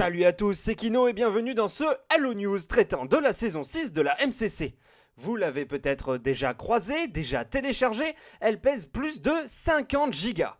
Salut à tous, c'est Kino et bienvenue dans ce Halo News traitant de la saison 6 de la MCC. Vous l'avez peut-être déjà croisée, déjà téléchargée, elle pèse plus de 50 gigas.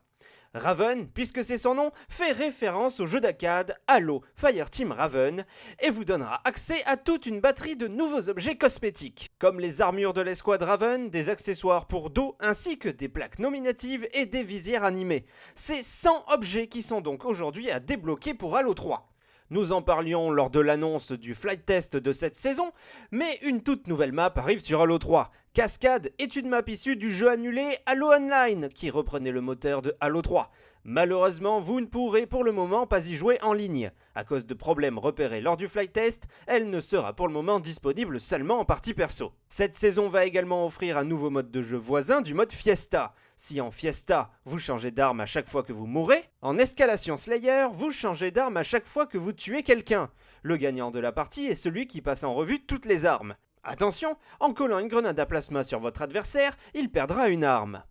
Raven, puisque c'est son nom, fait référence au jeu d'arcade Halo Fireteam Raven et vous donnera accès à toute une batterie de nouveaux objets cosmétiques, comme les armures de l'escouade Raven, des accessoires pour dos ainsi que des plaques nominatives et des visières animées. C'est 100 objets qui sont donc aujourd'hui à débloquer pour Halo 3. Nous en parlions lors de l'annonce du flight test de cette saison, mais une toute nouvelle map arrive sur Halo 3. Cascade est une map issue du jeu annulé Halo Online, qui reprenait le moteur de Halo 3. Malheureusement, vous ne pourrez pour le moment pas y jouer en ligne. À cause de problèmes repérés lors du flight test, elle ne sera pour le moment disponible seulement en partie perso. Cette saison va également offrir un nouveau mode de jeu voisin du mode Fiesta. Si en Fiesta, vous changez d'arme à chaque fois que vous mourrez, en Escalation Slayer, vous changez d'arme à chaque fois que vous tuez quelqu'un. Le gagnant de la partie est celui qui passe en revue toutes les armes. Attention, en collant une grenade à plasma sur votre adversaire, il perdra une arme.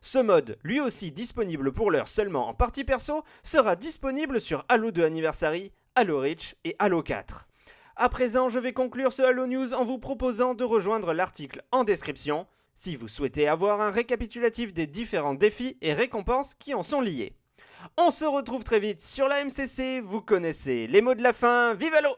Ce mode, lui aussi disponible pour l'heure seulement en partie perso, sera disponible sur Halo 2 Anniversary, Halo Reach et Halo 4. À présent, je vais conclure ce Halo News en vous proposant de rejoindre l'article en description si vous souhaitez avoir un récapitulatif des différents défis et récompenses qui en sont liés. On se retrouve très vite sur la MCC, vous connaissez les mots de la fin, vive Halo